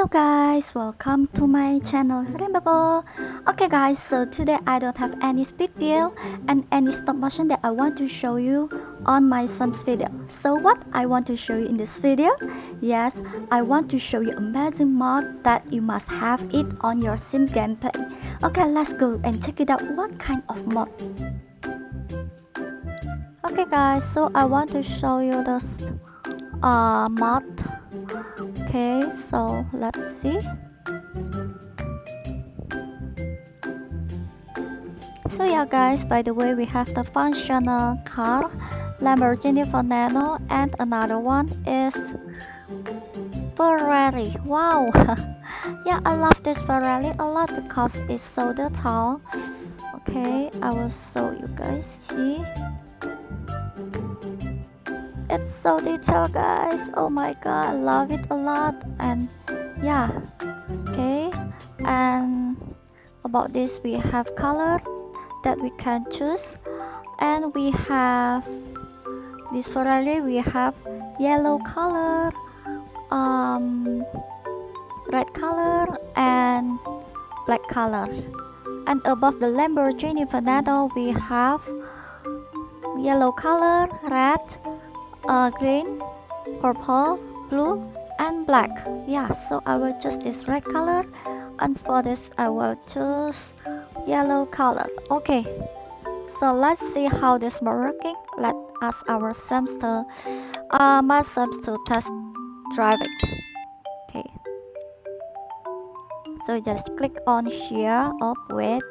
Hello guys, welcome to my channel. Okay guys, so today I don't have any speed build and any stop motion that I want to show you on my Sims video. So what I want to show you in this video? Yes, I want to show you amazing mod that you must have it on your Sim gameplay. Okay, let's go and check it out what kind of mod. Okay guys, so I want to show you this uh, mod okay so let's see. So yeah guys by the way we have the functional car Lamborghini Veneno and another one is Ferrari. Wow. Yeah I love this Ferrari a lot because it's so tall. Okay I will show you guys see it's so detailed guys. Oh my god I love it a lot. And yeah okay. And about this we have color that we can choose. And we have this Ferrari we have yellow color um red color and black color. And above the Lamborghini Veneno we have yellow color red uh, green, purple, blue, and black. Yeah, so I will choose this red color and for this I will choose yellow color. Okay, so let's see how this working. Let us our Sims uh, my Sims test drive it. Okay, so just click on here. Oh wait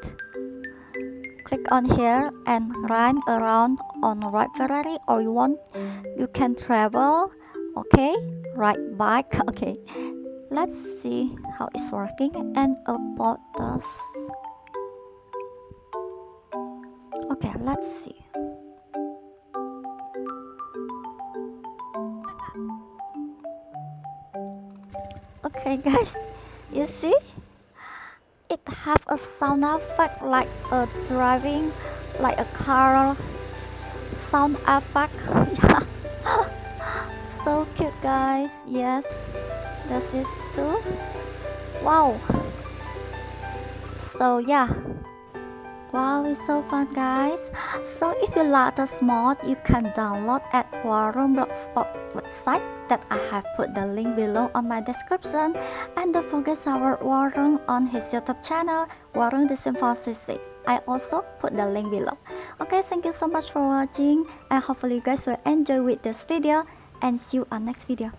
click on here and run around on right Ferrari or you want you can travel okay? Right bike okay. Let's see how it's working and about this. Okay let's see. Okay guys you see it have a sound effect like a driving like a car sound effect. Yeah so cute guys. Yes this is too. Wow. So yeah Wow, it's so fun guys. So if you like this mod, you can download at Warroom Blogspot website that I have put the link below on my description. And don't forget our Warren on his YouTube channel, Warren the. I also put the link below. Okay, thank you so much for watching and hopefully you guys will enjoy with this video and see you on next video.